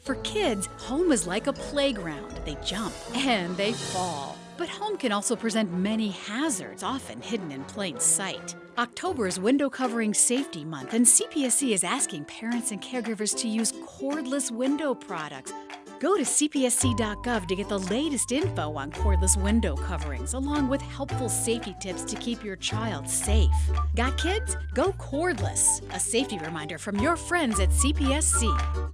For kids, home is like a playground. They jump and they fall. But home can also present many hazards, often hidden in plain sight. October is Window Covering Safety Month, and CPSC is asking parents and caregivers to use cordless window products. Go to cpsc.gov to get the latest info on cordless window coverings, along with helpful safety tips to keep your child safe. Got kids? Go cordless. A safety reminder from your friends at CPSC.